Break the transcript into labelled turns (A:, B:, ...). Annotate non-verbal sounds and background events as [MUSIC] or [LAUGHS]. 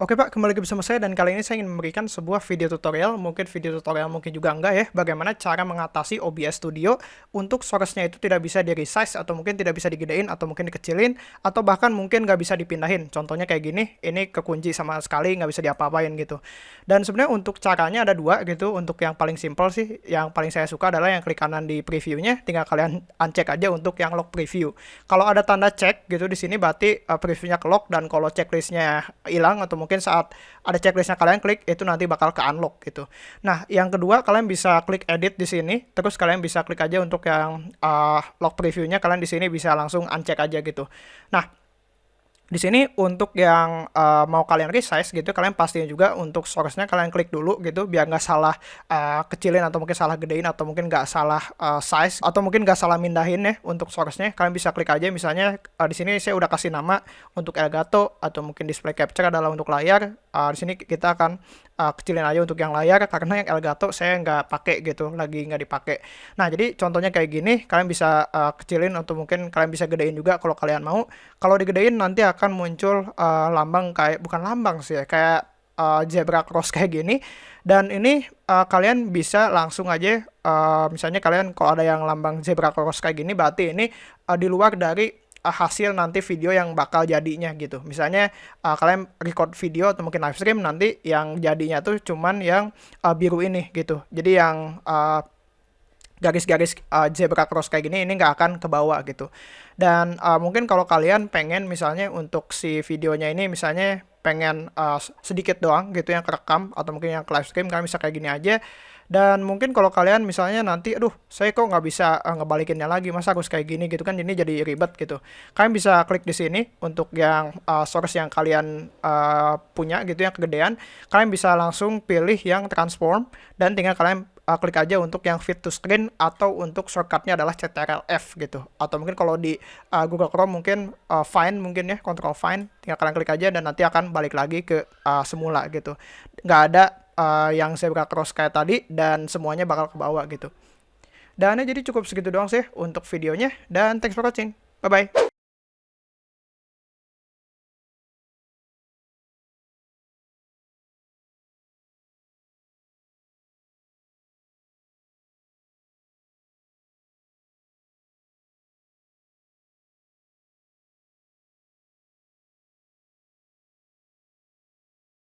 A: Oke Pak, kembali lagi bersama saya dan kali ini saya ingin memberikan sebuah video tutorial, mungkin video tutorial mungkin juga enggak ya, bagaimana cara mengatasi OBS Studio untuk source-nya itu tidak bisa di resize atau mungkin tidak bisa digedein atau mungkin dikecilin atau bahkan mungkin nggak bisa dipindahin. Contohnya kayak gini, ini kekunci sama sekali nggak bisa diapa-apain gitu. Dan sebenarnya untuk caranya ada dua gitu, untuk yang paling simple sih, yang paling saya suka adalah yang klik kanan di previewnya, tinggal kalian uncheck aja untuk yang lock preview. Kalau ada tanda check gitu di sini berarti uh, previewnya ke lock dan kalau checklistnya hilang atau mungkin mungkin saat ada checklistnya kalian klik itu nanti bakal ke unlock gitu. Nah yang kedua kalian bisa klik edit di sini, terus kalian bisa klik aja untuk yang uh, log previewnya kalian di sini bisa langsung uncheck aja gitu. Nah di sini untuk yang uh, mau kalian resize gitu, kalian pastinya juga untuk source-nya kalian klik dulu gitu, biar nggak salah uh, kecilin atau mungkin salah gedein atau mungkin nggak salah uh, size atau mungkin nggak salah mindahin ya untuk source-nya. Kalian bisa klik aja misalnya uh, di sini saya udah kasih nama untuk Elgato atau mungkin display capture adalah untuk layar. Uh, di sini kita akan uh, kecilin aja untuk yang layar karena yang Elgato saya nggak pakai gitu lagi nggak dipakai nah jadi contohnya kayak gini kalian bisa uh, kecilin atau mungkin kalian bisa gedein juga kalau kalian mau kalau digedein nanti akan muncul uh, lambang kayak bukan lambang sih ya kayak uh, zebra cross [LAUGHS] kayak gini dan ini uh, kalian bisa langsung aja uh, misalnya kalian kalau ada yang lambang zebra cross kayak gini berarti ini uh, di luar dari uh, hasil nanti video yang bakal jadinya gitu. Misalnya uh, kalian record video atau mungkin live stream nanti yang jadinya tuh cuman yang uh, biru ini gitu. Jadi yang uh, garis-garis uh, zebra cross kayak gini ini nggak akan ke bawah gitu. Dan uh, mungkin kalau kalian pengen misalnya untuk si videonya ini misalnya pengen uh, sedikit doang gitu yang kerekam atau mungkin yang live stream kalian bisa kayak gini aja. Dan mungkin kalau kalian misalnya nanti aduh saya kok nggak bisa uh, ngebalikinnya lagi masa harus kayak gini gitu kan ini jadi ribet gitu. Kalian bisa klik di sini untuk yang uh, source yang kalian uh, punya gitu yang kegedean. Kalian bisa langsung pilih yang transform dan tinggal kalian uh, klik aja untuk yang fit to screen atau untuk shortcutnya adalah Ctrl F gitu. Atau mungkin kalau di uh, Google Chrome mungkin uh, find mungkin ya Control find tinggal kalian klik aja dan nanti akan balik lagi ke uh, semula gitu nggak ada uh, yang zebra cross kayak tadi dan semuanya bakal ke bawah gitu. Dan jadi cukup segitu doang sih untuk videonya dan thanks for watching. Bye bye.